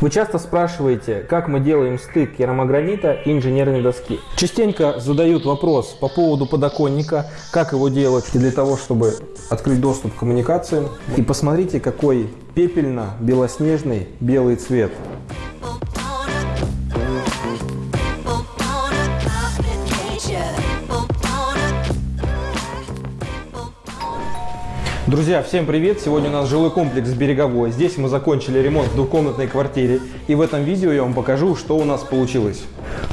Вы часто спрашиваете, как мы делаем стык керамогранита и инженерной доски. Частенько задают вопрос по поводу подоконника, как его делать для того, чтобы открыть доступ к коммуникациям. И посмотрите, какой пепельно-белоснежный белый цвет. Друзья, всем привет! Сегодня у нас жилой комплекс Береговой. Здесь мы закончили ремонт в двухкомнатной квартире. И в этом видео я вам покажу, что у нас получилось.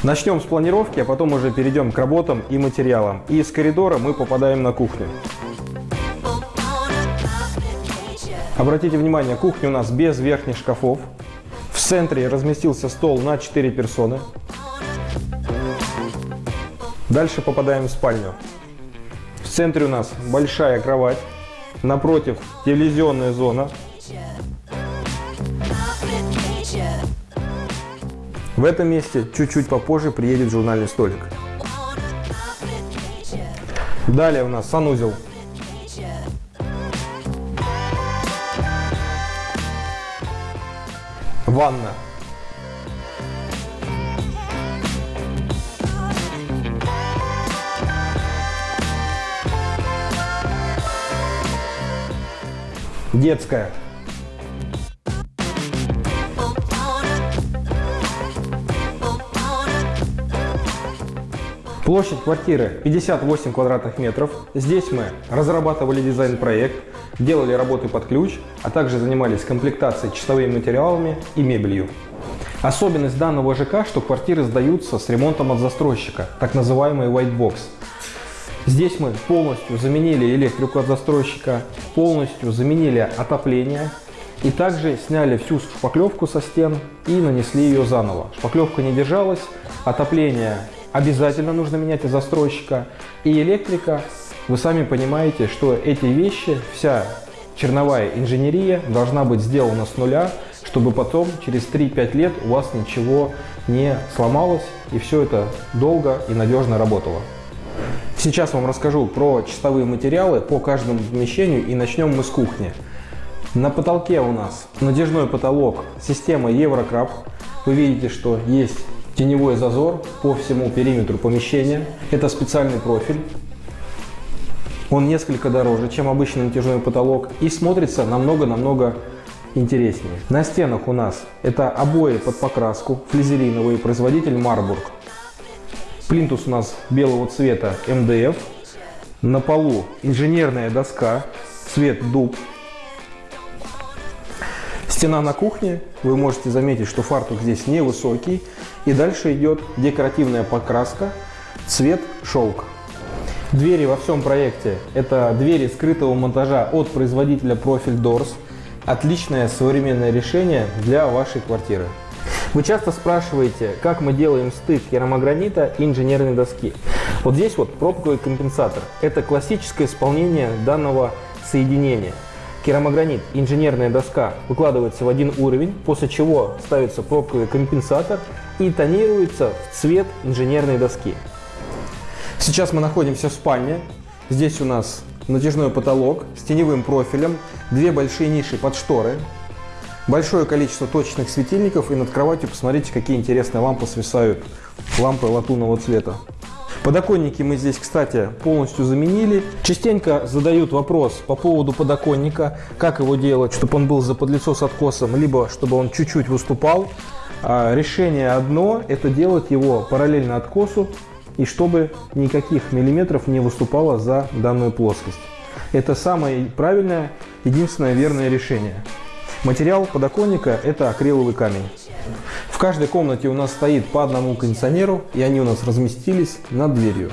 Начнем с планировки, а потом уже перейдем к работам и материалам. И из коридора мы попадаем на кухню. Обратите внимание, кухня у нас без верхних шкафов. В центре разместился стол на 4 персоны. Дальше попадаем в спальню. В центре у нас большая кровать. Напротив телевизионная зона. В этом месте чуть-чуть попозже приедет журнальный столик. Далее у нас санузел. Ванна. Детская. Площадь квартиры 58 квадратных метров. Здесь мы разрабатывали дизайн-проект, делали работы под ключ, а также занимались комплектацией чистовыми материалами и мебелью. Особенность данного ЖК, что квартиры сдаются с ремонтом от застройщика, так называемый white box. Здесь мы полностью заменили электрику от застройщика, полностью заменили отопление и также сняли всю шпаклевку со стен и нанесли ее заново. Шпаклевка не держалась, отопление обязательно нужно менять от застройщика и электрика. Вы сами понимаете, что эти вещи, вся черновая инженерия должна быть сделана с нуля, чтобы потом через 3-5 лет у вас ничего не сломалось и все это долго и надежно работало. Сейчас вам расскажу про чистовые материалы по каждому помещению и начнем мы с кухни. На потолке у нас надежной потолок система Еврокраб. Вы видите, что есть теневой зазор по всему периметру помещения. Это специальный профиль. Он несколько дороже, чем обычный натяжной потолок и смотрится намного-намного интереснее. На стенах у нас это обои под покраску, флизелиновые, производитель Марбург. Плинтус у нас белого цвета МДФ. На полу инженерная доска, цвет дуб. Стена на кухне. Вы можете заметить, что фартук здесь невысокий. И дальше идет декоративная покраска, цвет шелк. Двери во всем проекте – это двери скрытого монтажа от производителя Profil Doors. Отличное современное решение для вашей квартиры. Вы часто спрашиваете, как мы делаем стык керамогранита и инженерной доски. Вот здесь вот пробковый компенсатор. Это классическое исполнение данного соединения. Керамогранит, инженерная доска выкладывается в один уровень, после чего ставится пробковый компенсатор и тонируется в цвет инженерной доски. Сейчас мы находимся в спальне. Здесь у нас натяжной потолок с теневым профилем, две большие ниши под шторы, большое количество точечных светильников и над кроватью посмотрите, какие интересные лампы свисают. Лампы латунного цвета. Подоконники мы здесь, кстати, полностью заменили. Частенько задают вопрос по поводу подоконника, как его делать, чтобы он был за подлицо с откосом, либо чтобы он чуть-чуть выступал. А решение одно – это делать его параллельно откосу и чтобы никаких миллиметров не выступало за данную плоскость. Это самое правильное, единственное верное решение. Материал подоконника – это акриловый камень. В каждой комнате у нас стоит по одному кондиционеру, и они у нас разместились над дверью.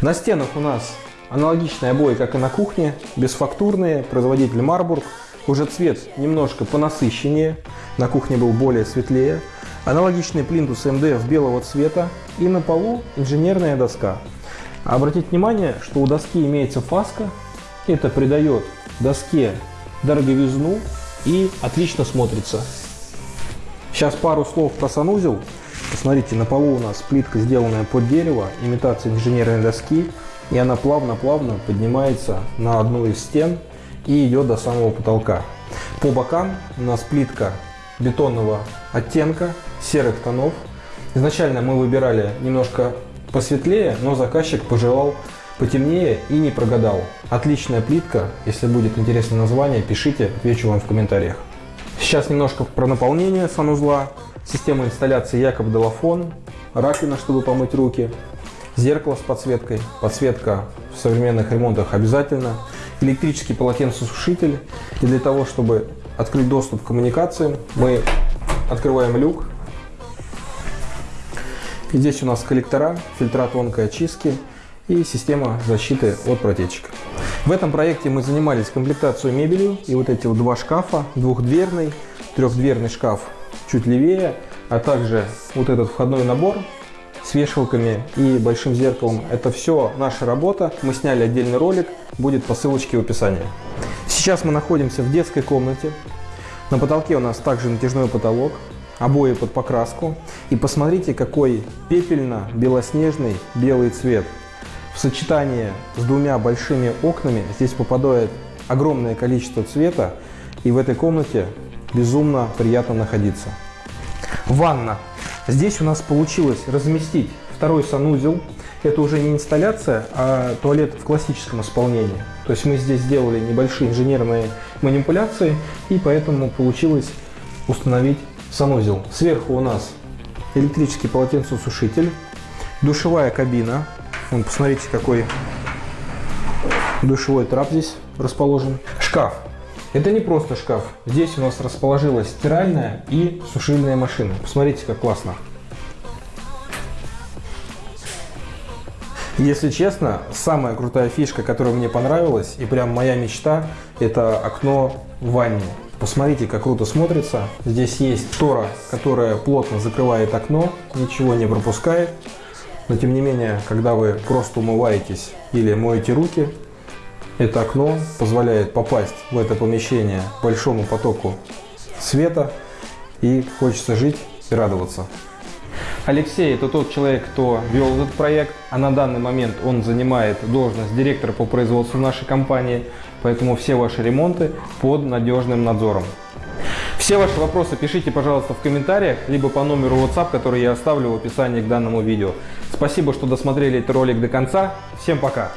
На стенах у нас аналогичные обои, как и на кухне, бесфактурные, производитель Марбург. Уже цвет немножко понасыщеннее, на кухне был более светлее. Аналогичный плинтус МДФ белого цвета и на полу инженерная доска. Обратите внимание, что у доски имеется фаска, это придает доске дороговизну и отлично смотрится. Сейчас пару слов про санузел. Посмотрите, на полу у нас плитка, сделанная под дерево, имитация инженерной доски. И она плавно-плавно поднимается на одну из стен и идет до самого потолка. По бокам у нас плитка бетонного оттенка, серых тонов. Изначально мы выбирали немножко посветлее, но заказчик пожелал потемнее и не прогадал. Отличная плитка, если будет интересное название, пишите, отвечу вам в комментариях. Сейчас немножко про наполнение санузла. Система инсталляции Якоб Делафон, раковина, чтобы помыть руки, зеркало с подсветкой, подсветка в современных ремонтах обязательно, электрический полотенцесушитель. И для того, чтобы открыть доступ к коммуникациям, мы открываем люк. И здесь у нас коллектора, фильтра тонкой очистки и система защиты от протечек. В этом проекте мы занимались комплектацией мебелью и вот эти вот два шкафа, двухдверный, трехдверный шкаф чуть левее, а также вот этот входной набор с вешалками и большим зеркалом. Это все наша работа. Мы сняли отдельный ролик, будет по ссылочке в описании. Сейчас мы находимся в детской комнате. На потолке у нас также натяжной потолок, обои под покраску. И посмотрите, какой пепельно-белоснежный белый цвет. В сочетании с двумя большими окнами здесь попадает огромное количество цвета. И в этой комнате безумно приятно находиться. Ванна. Здесь у нас получилось разместить второй санузел. Это уже не инсталляция, а туалет в классическом исполнении. То есть мы здесь сделали небольшие инженерные манипуляции, и поэтому получилось установить санузел. Сверху у нас электрический полотенцесушитель, душевая кабина. Вон, посмотрите, какой душевой трап здесь расположен. Шкаф. Это не просто шкаф. Здесь у нас расположилась стиральная и сушильная машина. Посмотрите, как классно. Если честно, самая крутая фишка, которая мне понравилась, и прям моя мечта, это окно в ванне. Посмотрите, как круто смотрится. Здесь есть штора, которая плотно закрывает окно, ничего не пропускает. Но тем не менее, когда вы просто умываетесь или моете руки, это окно позволяет попасть в это помещение большому потоку света и хочется жить и радоваться. Алексей – это тот человек, кто вел этот проект, а на данный момент он занимает должность директора по производству нашей компании, поэтому все ваши ремонты под надежным надзором. Все ваши вопросы пишите, пожалуйста, в комментариях, либо по номеру WhatsApp, который я оставлю в описании к данному видео. Спасибо, что досмотрели этот ролик до конца. Всем пока!